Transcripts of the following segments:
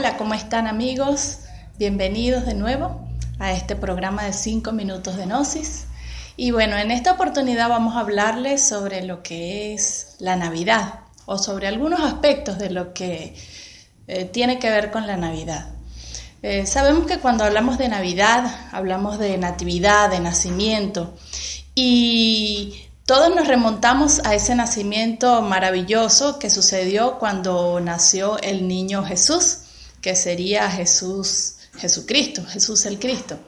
Hola, ¿cómo están amigos? Bienvenidos de nuevo a este programa de 5 minutos de Gnosis. Y bueno, en esta oportunidad vamos a hablarles sobre lo que es la Navidad o sobre algunos aspectos de lo que eh, tiene que ver con la Navidad. Eh, sabemos que cuando hablamos de Navidad, hablamos de natividad, de nacimiento, y todos nos remontamos a ese nacimiento maravilloso que sucedió cuando nació el niño Jesús, que sería Jesús, Jesucristo, Jesús el Cristo.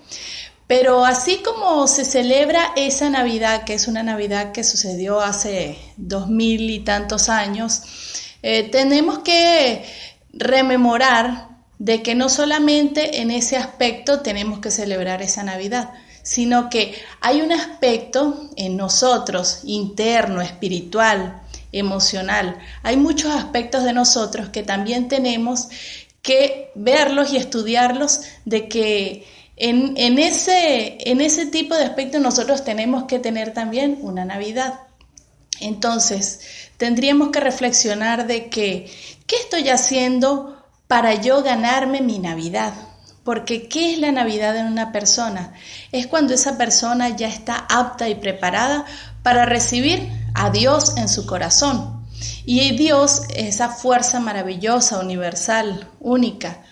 Pero así como se celebra esa Navidad, que es una Navidad que sucedió hace dos mil y tantos años, eh, tenemos que rememorar de que no solamente en ese aspecto tenemos que celebrar esa Navidad, sino que hay un aspecto en nosotros, interno, espiritual, emocional. Hay muchos aspectos de nosotros que también tenemos que verlos y estudiarlos de que en, ese, en ese tipo de aspectos nosotros tenemos que tener también una Navidad. Entonces, tendríamos que reflexionar de que, ¿qué estoy haciendo para yo ganarme mi Navidad? Porque ¿qué es la Navidad en una persona? Es cuando esa persona ya está apta y preparada para recibir a Dios en su corazón. Y Dios, esa fuerza maravillosa, universal, única,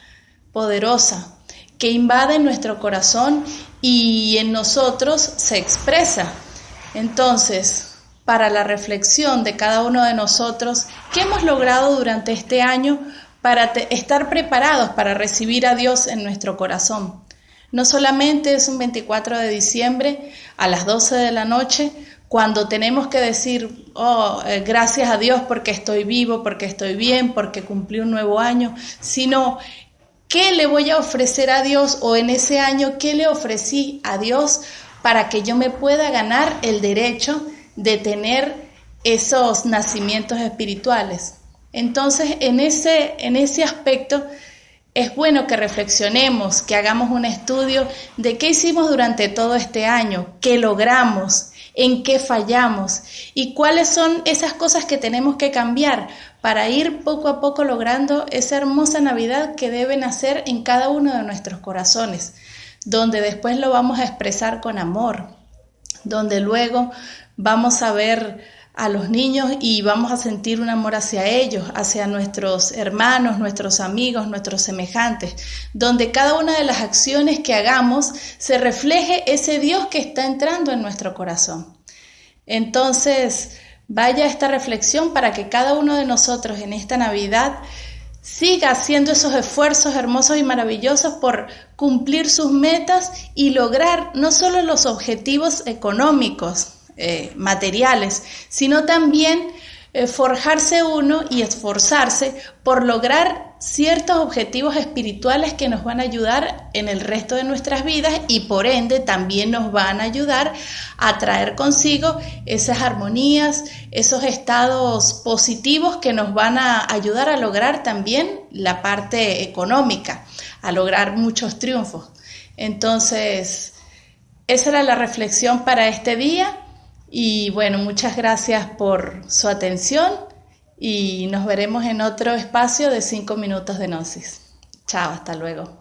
poderosa, que invade nuestro corazón y en nosotros se expresa. Entonces, para la reflexión de cada uno de nosotros, ¿qué hemos logrado durante este año para estar preparados para recibir a Dios en nuestro corazón? No solamente es un 24 de diciembre a las 12 de la noche, cuando tenemos que decir, oh, eh, gracias a Dios porque estoy vivo, porque estoy bien, porque cumplí un nuevo año, sino ¿Qué le voy a ofrecer a Dios o en ese año qué le ofrecí a Dios para que yo me pueda ganar el derecho de tener esos nacimientos espirituales? Entonces, en ese, en ese aspecto, es bueno que reflexionemos, que hagamos un estudio de qué hicimos durante todo este año, qué logramos, en qué fallamos y cuáles son esas cosas que tenemos que cambiar para ir poco a poco logrando esa hermosa Navidad que debe nacer en cada uno de nuestros corazones, donde después lo vamos a expresar con amor, donde luego vamos a ver a los niños y vamos a sentir un amor hacia ellos, hacia nuestros hermanos, nuestros amigos, nuestros semejantes, donde cada una de las acciones que hagamos se refleje ese Dios que está entrando en nuestro corazón. Entonces, vaya esta reflexión para que cada uno de nosotros en esta Navidad siga haciendo esos esfuerzos hermosos y maravillosos por cumplir sus metas y lograr no solo los objetivos económicos, eh, materiales, sino también eh, forjarse uno y esforzarse por lograr ciertos objetivos espirituales que nos van a ayudar en el resto de nuestras vidas y por ende también nos van a ayudar a traer consigo esas armonías, esos estados positivos que nos van a ayudar a lograr también la parte económica, a lograr muchos triunfos. Entonces, esa era la reflexión para este día. Y bueno, muchas gracias por su atención y nos veremos en otro espacio de 5 minutos de Gnosis. Chao, hasta luego.